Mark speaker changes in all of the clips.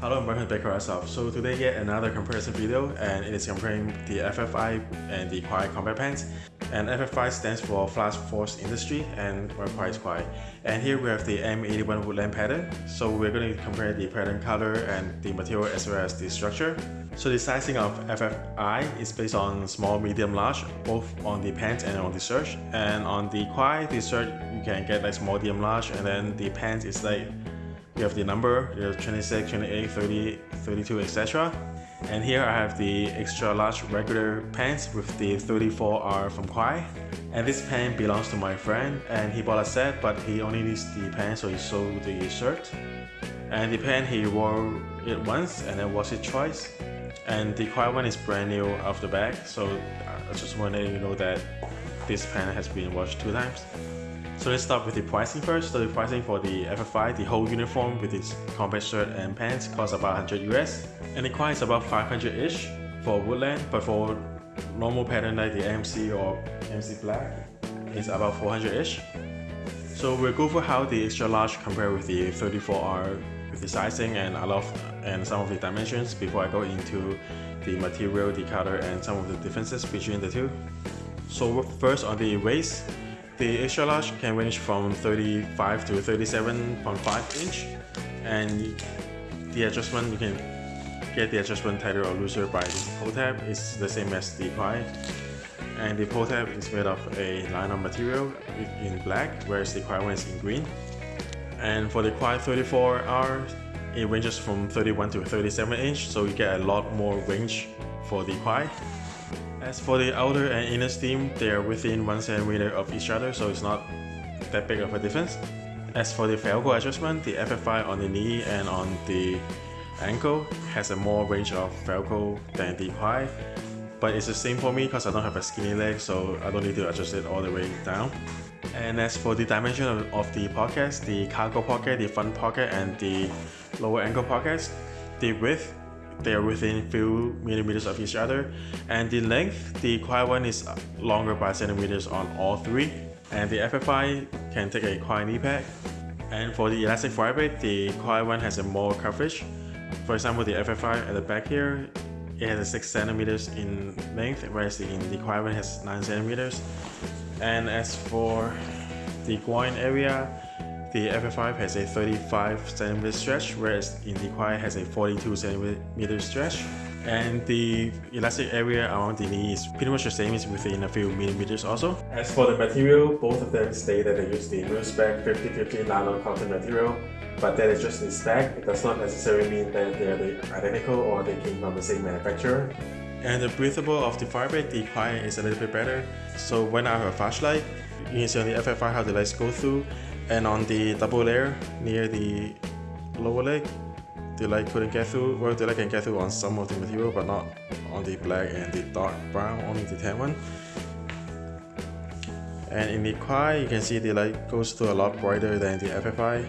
Speaker 1: Hello to Baker Airsoft. So today yet another comparison video and it is comparing the FFI and the Crye combat pants. And FFI stands for Fast Force Industry and Crye is Crye. And here we have the M81 Woodland pattern. So we're going to compare the pattern color and the material as well as the structure. So the sizing of FFI is based on small, medium, large, both on the pants and on the shirt. And on the Crye, the shirt you can get like small, medium, large, and then the pants is like you have the number, you have 26, 28, 30, 32, etc. And here I have the extra large regular pants with the 34R from Crye. And this pant belongs to my friend and he bought a set but he only needs the pants so he sold the shirt. And the pant he wore it once and then washed it twice. And the Crye one is brand new off the bag so I just want to you know that this pant has been washed two times. So let's start with the pricing first. So the pricing for the FFI, the whole uniform with its combat shirt and pants costs about 100 US. And the Crye is about 500-ish for Woodland, but for normal pattern like the MC or MC Black, it's about 400-ish. So we'll go for how the extra large compare with the 34R with the sizing and a lot and some of the dimensions before I go into the material, the color and some of the differences between the two. So first on the waist, the extra large can range from 35 to 37.5 inch. And the adjustment you can get the adjustment tighter or looser by this pull tab. Is the same as the Crye and the pull tab is made of a nylon material in black whereas the Crye one is in green. And for the Crye 34R it ranges from 31 to 37 inch so you get a lot more range for the Crye as for the outer and inner seam, they are within 1 cm of each other, so it's not that big of a difference. As for the Velcro adjustment, the FFI on the knee and on the ankle has a more range of Velcro than the Crye, but it's the same for me because I don't have a skinny leg, so I don't need to adjust it all the way down. And as for the dimension of, of the pockets, the cargo pocket, the front pocket, and the lower ankle pockets, the width they are within few millimeters of each other. And the length the Crye one is longer by centimeters on all three. And the FFI can take a Crye knee pad. And for the elastic vibrate the Crye one has a more coverage. For example the FFI at the back here it has a 6 centimeters in length whereas the, the Crye one has 9 centimeters. And as for the groin area the FFI has a 35 cm stretch, whereas in the Crye has a 42 cm stretch. And the elastic area around the knee is pretty much the same, it's within a few millimeters also. As for the material, both of them state that they use the new spec 50-50 nylon cotton material, but that is just the spec. It does not necessarily mean that they are identical or they came from the same manufacturer. And the breathable of the fabric, the Crye is a little bit better. So when I have a flashlight, you can see on the FFI how the lights go through and on the double layer near the lower leg the light couldn't get through. Well the light can get through on some of the material but not on the black and the dark brown only the tan one. And in the Crye you can see the light goes through a lot brighter than the FFI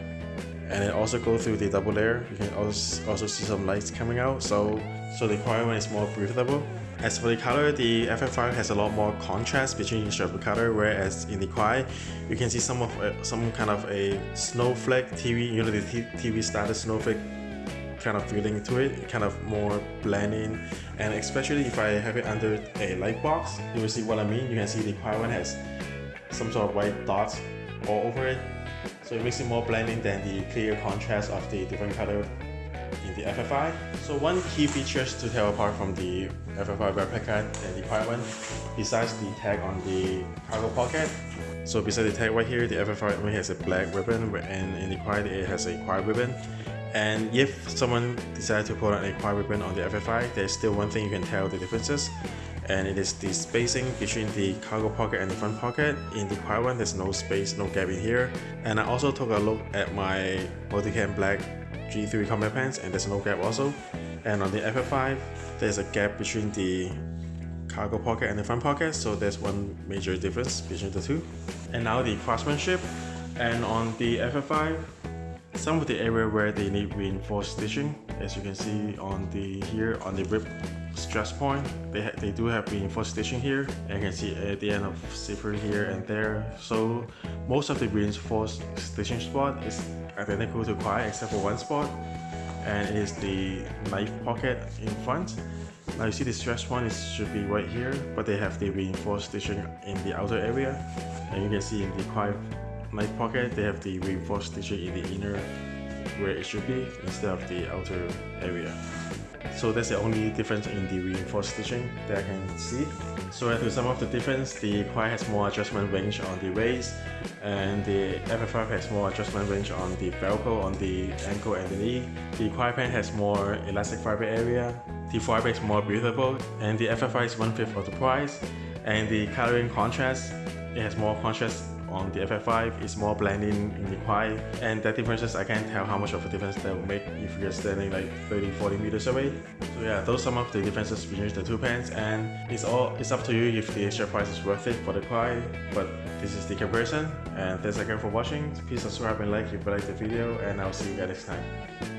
Speaker 1: and it also goes through the double layer. You can also also see some lights coming out. So so the Crye one is more breathable as for the color, the FFI has a lot more contrast between each of the color, whereas in the Crye, you can see some of uh, some kind of a snowflake TV, you know the TV started snowflake kind of feeling to it, kind of more blending, and especially if I have it under a light box, you will see what I mean. You can see the Crye one has some sort of white dots all over it, so it makes it more blending than the clear contrast of the different color in the FFI. So one key features to tell apart from the FFI replica one, besides the tag on the cargo pocket. So besides the tag right here, the FFI only has a black ribbon and in the Crye it has a Crye ribbon. And if someone decides to put on a Crye ribbon on the FFI, there's still one thing you can tell the differences and it is the spacing between the cargo pocket and the front pocket. In the Crye one, there's no space, no gap in here. And I also took a look at my Multicam Black G3 combat pants and there's no gap also. And on the FFI, there's a gap between the cargo pocket and the front pocket, so there's one major difference between the two. And now the craftsmanship. And on the FFI, some of the area where they need reinforced stitching, as you can see on the here on the rib stress point. They, they do have reinforced stitching here and you can see at the end of zipper here and there. So most of the reinforced stitching spot is identical to Crye except for one spot and it is the knife pocket in front. Now you see the stress point is should be right here but they have the reinforced stitching in the outer area and you can see in the Crye knife pocket they have the reinforced stitching in the inner where it should be instead of the outer area. So that's the only difference in the reinforced stitching that I can see. So to sum up the difference, the Crye has more adjustment range on the waist and the FFI has more adjustment range on the velcro, on the ankle and the knee. The Crye pant has more elastic fiber area, the fiber is more breathable and the FFI is one-fifth of the price and the coloring contrast, it has more contrast on the FFI is more blending in the Crye and that differences I can't tell how much of a difference that will make if you're standing like 30-40 meters away. So yeah, those are some of the differences between the two pants and it's all it's up to you if the extra price is worth it for the Crye. but this is the comparison and thanks again for watching. Please subscribe and like if you like the video and I'll see you guys next time.